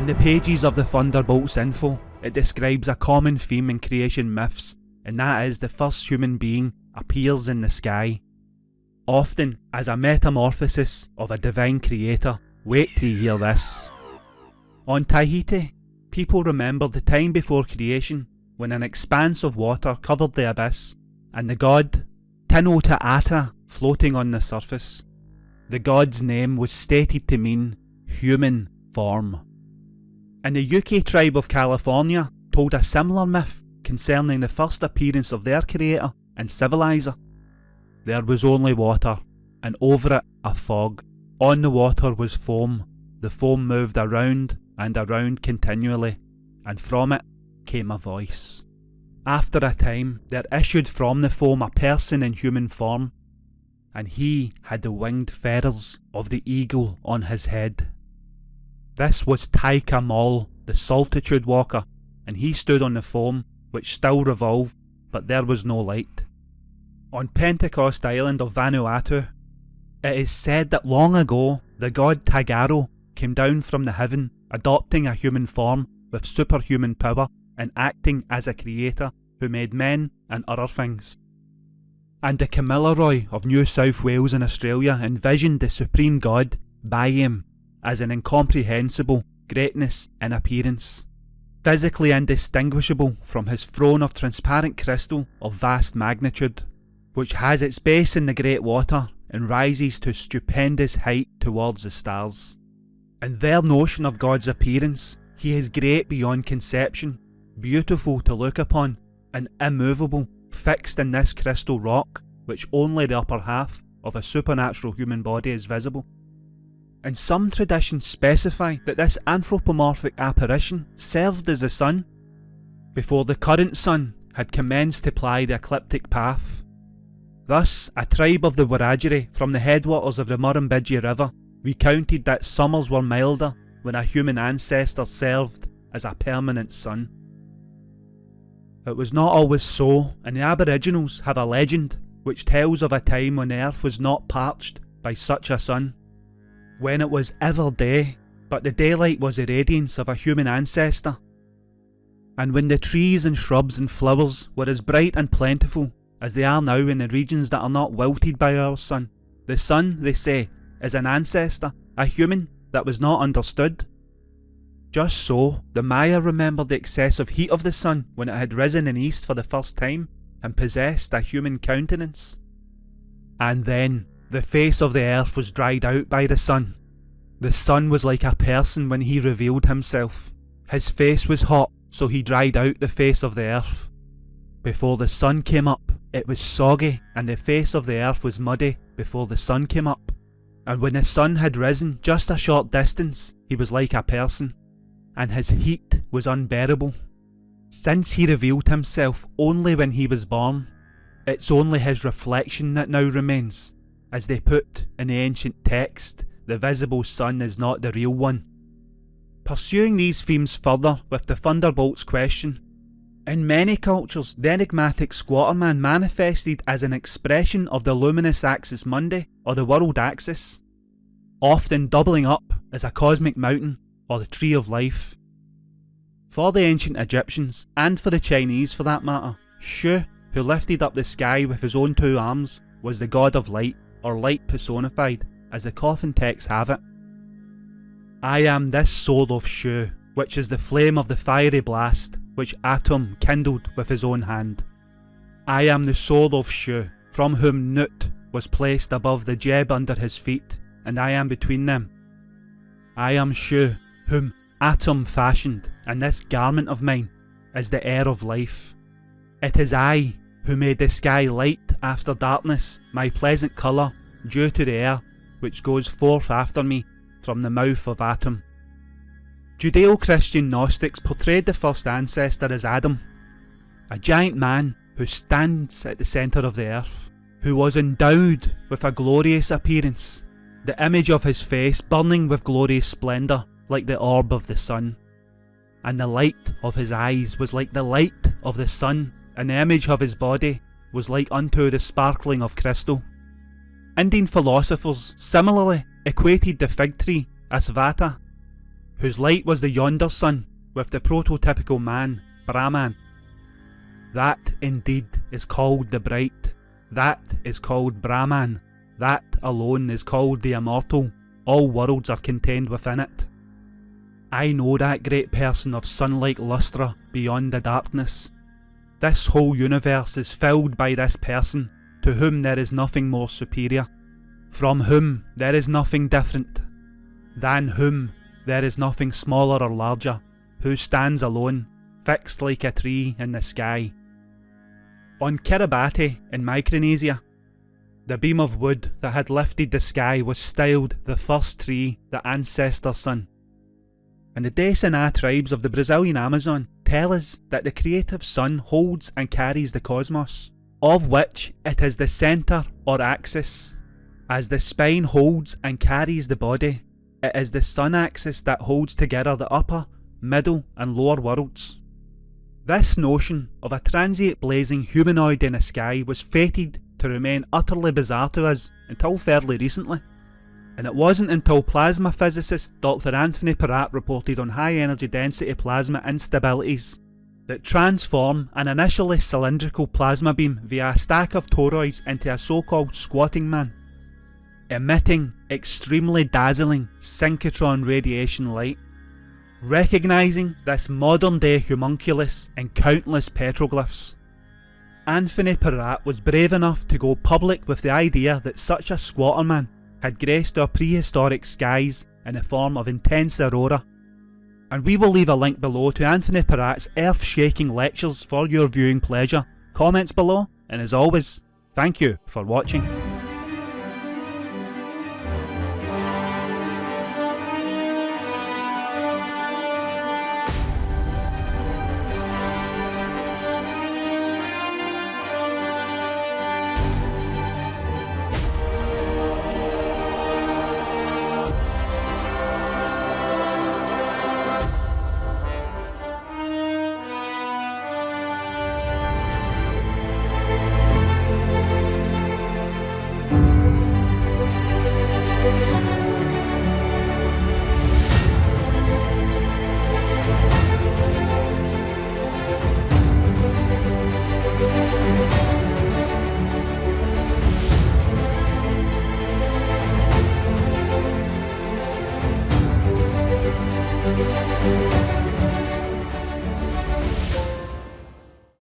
In the pages of the Thunderbolts info, it describes a common theme in creation myths, and that is the first human being appears in the sky. Often as a metamorphosis of a divine creator. Wait till you hear this. On Tahiti, people remember the time before creation when an expanse of water covered the abyss and the god Tino Te floating on the surface. The god's name was stated to mean human form. And the Yuki tribe of California told a similar myth concerning the first appearance of their creator and civilizer. There was only water, and over it a fog. On the water was foam. The foam moved around and around continually, and from it came a voice. After a time, there issued from the foam a person in human form, and he had the winged feathers of the eagle on his head. This was Taikomol, the Solitude Walker, and he stood on the foam, which still revolved, but there was no light. On Pentecost Island of Vanuatu, it is said that long ago the god Tagaro came down from the heaven, adopting a human form with superhuman power and acting as a creator who made men and other things. And the Kamilaroi of New South Wales in Australia envisioned the supreme god, Baiame, as an incomprehensible greatness in appearance, physically indistinguishable from his throne of transparent crystal of vast magnitude, which has its base in the great water and rises to stupendous height towards the stars. In their notion of God's appearance, he is great beyond conception, beautiful to look upon, and immovable, fixed in this crystal rock, which only the upper half of a supernatural human body is visible. And some traditions specify that this anthropomorphic apparition served as the sun, before the current sun had commenced to ply the ecliptic path. Thus, a tribe of the Wiradjuri from the headwaters of the Murrumbidgee River recounted that summers were milder when a human ancestor served as a permanent sun. It was not always so, and the Aboriginals have a legend which tells of a time when earth was not parched by such a sun when it was ever day, but the daylight was the radiance of a human ancestor. And when the trees and shrubs and flowers were as bright and plentiful as they are now in the regions that are not wilted by our sun, the sun, they say, is an ancestor, a human that was not understood. Just so, the Maya remembered the excessive heat of the sun when it had risen in east for the first time and possessed a human countenance. And then, the face of the earth was dried out by the sun. The sun was like a person when he revealed himself. His face was hot, so he dried out the face of the earth. Before the sun came up, it was soggy, and the face of the earth was muddy before the sun came up. And when the sun had risen just a short distance, he was like a person, and his heat was unbearable. Since he revealed himself only when he was born, it's only his reflection that now remains, as they put in the ancient text, the visible sun is not the real one. Pursuing these themes further with the Thunderbolts question, in many cultures the enigmatic Squatterman manifested as an expression of the luminous axis mundi or the world axis, often doubling up as a cosmic mountain or the tree of life. For the ancient Egyptians, and for the Chinese for that matter, Shu, who lifted up the sky with his own two arms, was the god of light or light personified, as the coffin texts have it. I am this soul of Shu, which is the flame of the fiery blast, which Atum kindled with his own hand. I am the soul of Shu, from whom Nut was placed above the Geb under his feet, and I am between them. I am Shu, whom Atum fashioned, and this garment of mine is the air of life. It is I who made the sky light after darkness, my pleasant colour, due to the air which goes forth after me from the mouth of Atum. Judeo-Christian Gnostics portrayed the first ancestor as Adam, a giant man who stands at the centre of the earth, who was endowed with a glorious appearance, the image of his face burning with glorious splendour like the orb of the sun, and the light of his eyes was like the light of the sun and the image of his body was like unto the sparkling of crystal. Indian philosophers similarly equated the fig tree, Asvattha, whose light was the yonder sun, with the prototypical man, Brahman. That indeed is called the bright, that is called Brahman, that alone is called the immortal, all worlds are contained within it. I know that great person of sun-like lustre beyond the darkness. This whole universe is filled by this person, to whom there is nothing more superior, from whom there is nothing different, than whom there is nothing smaller or larger, who stands alone, fixed like a tree in the sky. On Kiribati in Micronesia, the beam of wood that had lifted the sky was styled the first tree, the ancestor sun. And the Desaná tribes of the Brazilian Amazon tell us that the creative sun holds and carries the cosmos, of which it is the centre or axis. As the spine holds and carries the body, it is the sun axis that holds together the upper, middle and lower worlds. This notion of a transient blazing humanoid in the sky was fated to remain utterly bizarre to us until fairly recently. And it wasn't until plasma physicist Dr Anthony Peratt reported on high energy density plasma instabilities that transform an initially cylindrical plasma beam via a stack of toroids into a so-called squatting man, emitting extremely dazzling synchrotron radiation light recognising this modern day homunculus in countless petroglyphs. Anthony Peratt was brave enough to go public with the idea that such a squatter man had graced our prehistoric skies in the form of intense aurora. And we will leave a link below to Anthony Peratt's earth-shaking lectures for your viewing pleasure. Comments below, and as always, thank you for watching.